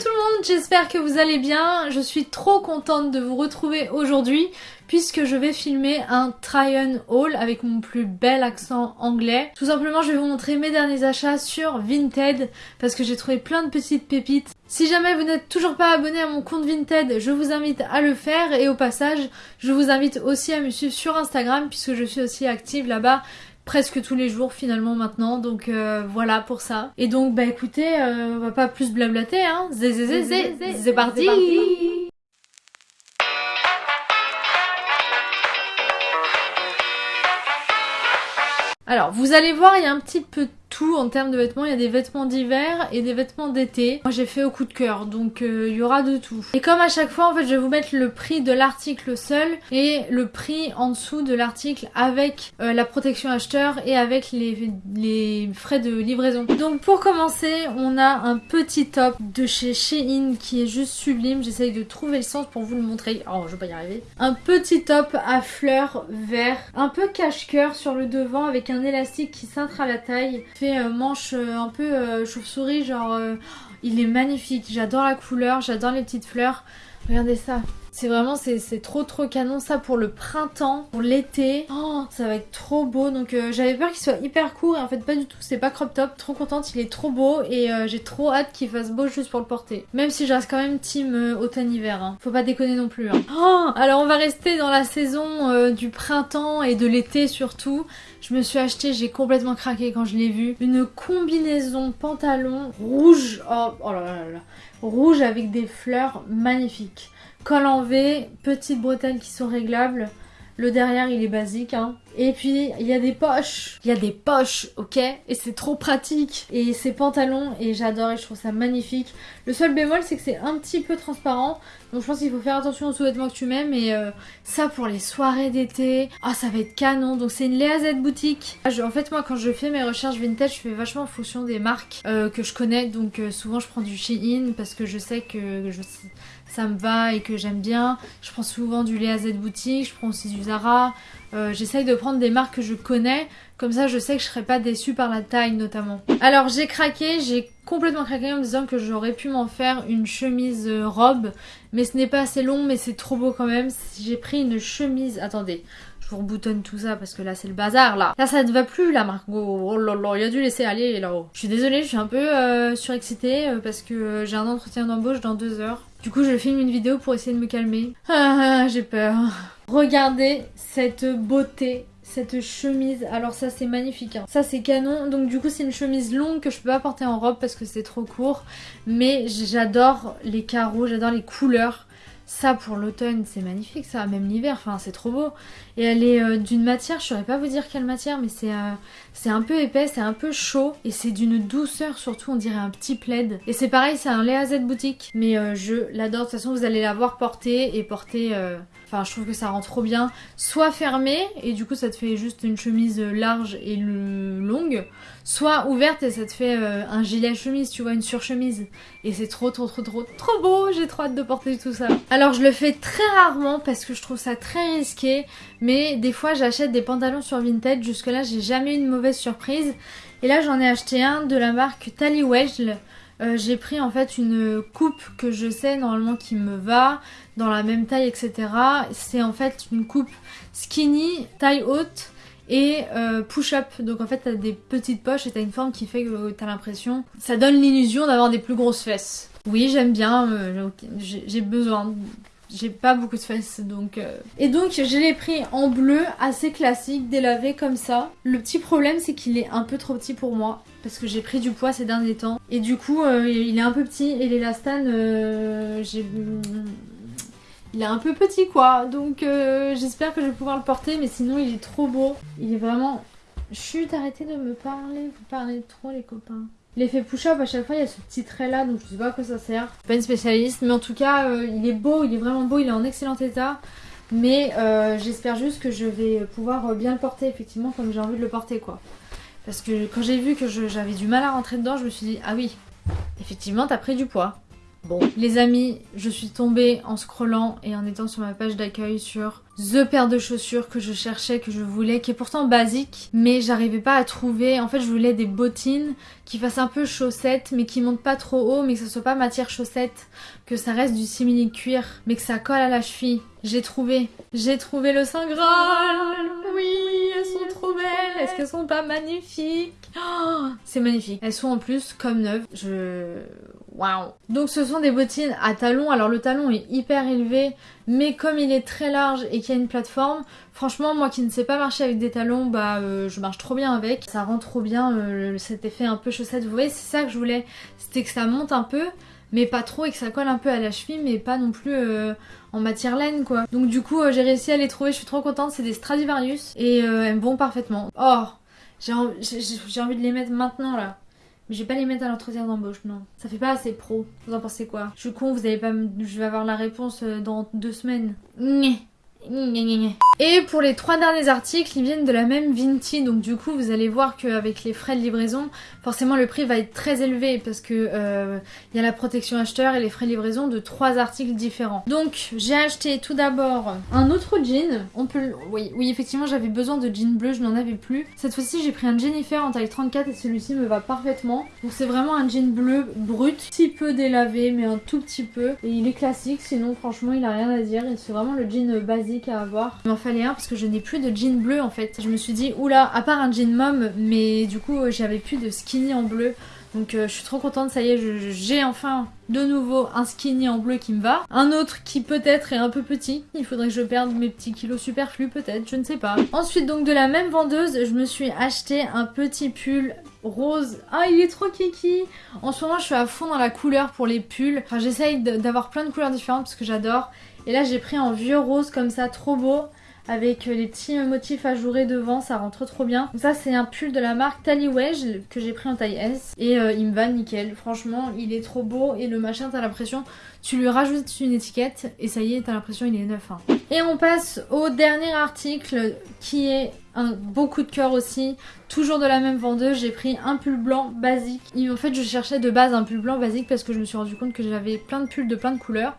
Tout le monde, j'espère que vous allez bien. Je suis trop contente de vous retrouver aujourd'hui puisque je vais filmer un try-on haul avec mon plus bel accent anglais. Tout simplement, je vais vous montrer mes derniers achats sur Vinted parce que j'ai trouvé plein de petites pépites. Si jamais vous n'êtes toujours pas abonné à mon compte Vinted, je vous invite à le faire et au passage, je vous invite aussi à me suivre sur Instagram puisque je suis aussi active là-bas presque tous les jours finalement maintenant. Donc euh, voilà pour ça. Et donc bah écoutez euh, on va pas plus blablater hein. C'est parti. Alors vous allez voir il y a un petit peu tout en termes de vêtements. Il y a des vêtements d'hiver et des vêtements d'été. Moi j'ai fait au coup de cœur, donc euh, il y aura de tout. Et comme à chaque fois, en fait, je vais vous mettre le prix de l'article seul et le prix en dessous de l'article avec euh, la protection acheteur et avec les, frais de livraison. Donc pour commencer, on a un petit top de chez Shein qui est juste sublime. J'essaye de trouver le sens pour vous le montrer. Oh, je vais pas y arriver. Un petit top à fleurs vert, un peu cache-cœur sur le devant avec un élastique qui cintre à la taille euh, manche euh, un peu euh, chauve-souris, genre il est magnifique. J'adore la couleur, j'adore les petites fleurs. Regardez ça. C'est vraiment, c'est trop trop canon ça pour le printemps, pour l'été. Oh, ça va être trop beau. Donc j'avais peur qu'il soit hyper court et en fait pas du tout. C'est pas crop top. Trop contente, il est trop beau et j'ai trop hâte qu'il fasse beau juste pour le porter. Même si je reste quand même team automne-hiver. Hein. Faut pas déconner non plus. Hein. Oh, alors on va rester dans la saison du printemps et de l'été surtout. Je me suis acheté, j'ai complètement craqué quand je l'ai vu, une combinaison pantalon rouge, oh, oh là là là, rouge avec des fleurs magnifiques. Col en V, petites bretelles qui sont réglables. Le derrière il est basique hein. Et puis il y a des poches. Il y a des poches, ok? Et c'est trop pratique. Et ces pantalons, et j'adore et je trouve ça magnifique. Le seul bémol c'est que c'est un petit peu transparent. Donc je pense qu'il faut faire attention aux sous-vêtements que tu mets. Mais euh, ça pour les soirées d'été, ah ça va être canon. Donc c'est une Léa Z boutique. Ah, en fait moi quand je fais mes recherches vintage, je fais vachement en fonction des marques euh, que je connais. Donc euh, souvent je prends du Shein parce que je sais que ça me va et que j'aime bien. Je prends souvent du Léa Z boutique, je prends aussi du Zara. Euh, j'essaye de prendre des marques que je connais, comme ça je sais que je serai pas déçue par la taille notamment. Alors j'ai craqué, j'ai complètement craqué en me disant que j'aurais pu m'en faire une chemise euh, robe, mais ce n'est pas assez long mais c'est trop beau quand même. J'ai pris une chemise, attendez, reboutonne tout ça parce que là c'est le bazar là. Là ça ne va plus là Margot, oh là il a dû laisser aller là-haut. Je suis désolée, je suis un peu euh, surexcitée parce que j'ai un entretien d'embauche dans deux heures. Du coup je filme une vidéo pour essayer de me calmer. Ah, j'ai peur. Regardez cette beauté cette chemise, alors ça c'est magnifique, hein. ça c'est canon, donc du coup c'est une chemise longue que je peux pas porter en robe parce que c'est trop court, mais j'adore les carreaux, j'adore les couleurs, ça pour l'automne c'est magnifique ça, même l'hiver, enfin c'est trop beau. Et elle est euh, d'une matière, je saurais pas vous dire quelle matière, mais c'est euh, c'est un peu épais, c'est un peu chaud et c'est d'une douceur surtout, on dirait un petit plaid. Et c'est pareil, c'est un Léa Z boutique, mais euh, je l'adore, de toute façon vous allez la voir porter et porter... Enfin, je trouve que ça rend trop bien. Soit fermé, et du coup ça te fait juste une chemise large et longue. Soit ouverte et ça te fait un gilet chemise, tu vois, une surchemise. Et c'est trop, trop, trop, trop, trop beau. J'ai trop hâte de porter tout ça. Je le fais très rarement parce que je trouve ça très risqué. Mais des fois j'achète des pantalons sur Vinted, jusque là j'ai jamais eu une mauvaise surprise. Et là j'en ai acheté un de la marque Tally. Euh, j'ai pris en fait une coupe que je sais normalement qui me va, dans la même taille etc. C'est en fait une coupe skinny, taille haute et euh, push-up. Donc en fait t'as des petites poches et t'as une forme qui fait que t'as l'impression... Ça donne l'illusion d'avoir des plus grosses fesses. Oui j'aime bien, euh, j'ai besoin j'ai pas beaucoup de fesses donc... Euh. Et donc je l'ai pris en bleu, assez classique, délavé comme ça. Le petit problème c'est qu'il est un peu trop petit pour moi parce que j'ai pris du poids ces derniers temps. Et du coup il est un peu petit et l'élastane euh, j'ai... Il est un peu petit quoi donc j'espère que je vais pouvoir le porter mais sinon il est trop beau. Il est vraiment... Chut arrêtez de me parler, vous parlez trop les copains. L'effet push-up, à chaque fois, il y a ce petit trait là, donc je sais pas à quoi ça sert. Pas une spécialiste, mais en tout cas, euh, il est beau, il est vraiment beau, il est en excellent état. Mais euh, j'espère juste que je vais pouvoir bien le porter, effectivement, comme j'ai envie de le porter, quoi. Parce que quand j'ai vu que j'avais du mal à rentrer dedans, je me suis dit, ah oui, effectivement, t'as pris du poids. Bon, les amis, je suis tombée en scrollant et en étant sur ma page d'accueil sur The paire de chaussures que je cherchais, que je voulais, qui est pourtant basique, mais j'arrivais pas à trouver. En fait, je voulais des bottines qui fassent un peu chaussettes, mais qui montent pas trop haut, mais que ce soit pas matière chaussette, que ça reste du simili cuir, mais que ça colle à la cheville. J'ai trouvé, j'ai trouvé le Saint Graal. Oui, elles sont trop belles. Est-ce qu'elles sont pas magnifiques? Oh, C'est magnifique. Elles sont en plus comme neuves. Je Waouh Donc ce sont des bottines à talons. Alors le talon est hyper élevé, mais comme il est très large et qu'il y a une plateforme, franchement moi qui ne sais pas marcher avec des talons, bah euh, je marche trop bien avec. Ça rend trop bien euh, cet effet un peu chaussette. Vous voyez, c'est ça que je voulais. C'était que ça monte un peu, mais pas trop et que ça colle un peu à la cheville, mais pas non plus euh, en matière laine quoi. Donc du coup j'ai réussi à les trouver, je suis trop contente. C'est des Stradivarius et elles me vont parfaitement. Oh j'ai envie de les mettre maintenant là. Mais je vais pas les mettre à l'entretien d'embauche, non. Ça fait pas assez pro. Vous en pensez quoi? Je suis con, vous allez pas Je vais avoir la réponse euh, dans deux semaines. Et pour les trois derniers articles, ils viennent de la même Vinti, donc du coup vous allez voir qu'avec les frais de livraison, forcément le prix va être très élevé parce que euh, il y a la protection acheteur et les frais de livraison de trois articles différents. Donc j'ai acheté tout d'abord un autre jean. Oui, oui effectivement j'avais besoin de jean bleu, je n'en avais plus. Cette fois-ci j'ai pris un Jennifer en taille 34 et celui-ci me va parfaitement. Donc c'est vraiment un jean bleu brut, petit peu délavé mais un tout petit peu. Et il est classique, sinon franchement il a rien à dire. C'est vraiment le jean basique à avoir. Il m'en un parce que je n'ai plus de jean bleu en fait. Je me suis dit, oula, à part un jean mom, mais du coup j'avais plus de skinny en bleu. Donc euh, je suis trop contente, ça y est, j'ai enfin de nouveau un skinny en bleu qui me va. Un autre qui peut-être est un peu petit. Il faudrait que je perde mes petits kilos superflus peut-être, je ne sais pas. Ensuite donc de la même vendeuse, je me suis acheté un petit pull rose. Ah il est trop kiki En ce moment je suis à fond dans la couleur pour les pulls. Enfin j'essaye d'avoir plein de couleurs différentes parce que j'adore. Et là j'ai pris en vieux rose comme ça, trop beau. Avec les petits motifs ajourés devant, ça rentre trop bien. Ça c'est un pull de la marque Tally Wedge que j'ai pris en taille S. Et euh, il me va nickel. Franchement il est trop beau. Et le machin t'as l'impression, tu lui rajoutes une étiquette et ça y est t'as l'impression il est neuf. Hein. Et on passe au dernier article qui est un beau coup de cœur aussi. Toujours de la même vendeuse, j'ai pris un pull blanc basique. en fait je cherchais de base un pull blanc basique parce que je me suis rendu compte que j'avais plein de pulls de plein de couleurs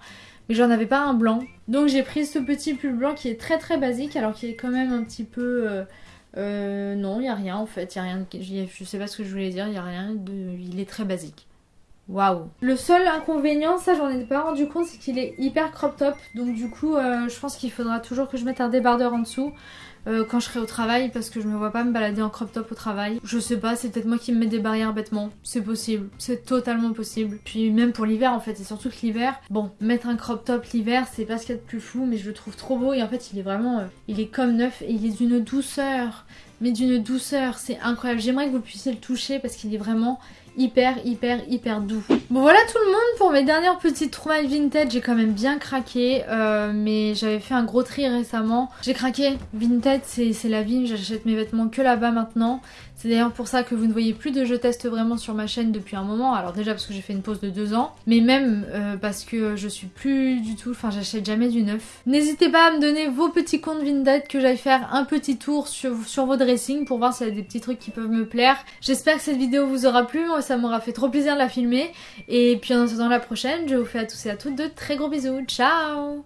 mais j'en avais pas un blanc. Donc j'ai pris ce petit pull blanc qui est très très basique alors qu'il est quand même un petit peu... Euh, euh, non, il y a rien en fait, y a rien, je sais pas ce que je voulais dire, il y a rien il est très basique. Waouh Le seul inconvénient, ça j'en ai pas rendu compte, c'est qu'il est hyper crop top. Donc du coup, euh, je pense qu'il faudra toujours que je mette un débardeur en dessous. Euh, quand je serai au travail parce que je me vois pas me balader en crop top au travail. Je sais pas, c'est peut-être moi qui me mets des barrières bêtement. C'est possible, c'est totalement possible. Puis même pour l'hiver en fait, et surtout que l'hiver, bon, mettre un crop top l'hiver, c'est pas ce qu'il y a de plus fou, mais je le trouve trop beau et en fait il est vraiment, euh, il est comme neuf et il est d'une douceur, mais d'une douceur, c'est incroyable. J'aimerais que vous puissiez le toucher parce qu'il est vraiment hyper hyper hyper doux. Bon voilà tout le monde pour mes dernières petites trouvailles vintage, j'ai quand même bien craqué, euh, mais j'avais fait un gros tri récemment. J'ai craqué, vintage c'est la vie, j'achète mes vêtements que là-bas maintenant. C'est d'ailleurs pour ça que vous ne voyez plus de je teste vraiment sur ma chaîne depuis un moment. Alors déjà parce que j'ai fait une pause de deux ans, mais même euh, parce que je suis plus du tout, enfin j'achète jamais du neuf. N'hésitez pas à me donner vos petits comptes vintage que j'aille faire un petit tour sur, sur vos dressings pour voir s'il y a des petits trucs qui peuvent me plaire. J'espère que cette vidéo vous aura plu, moi ça m'aura fait trop plaisir de la filmer. Et puis en attendant la prochaine, je vous fais à tous et à toutes de très gros bisous. Ciao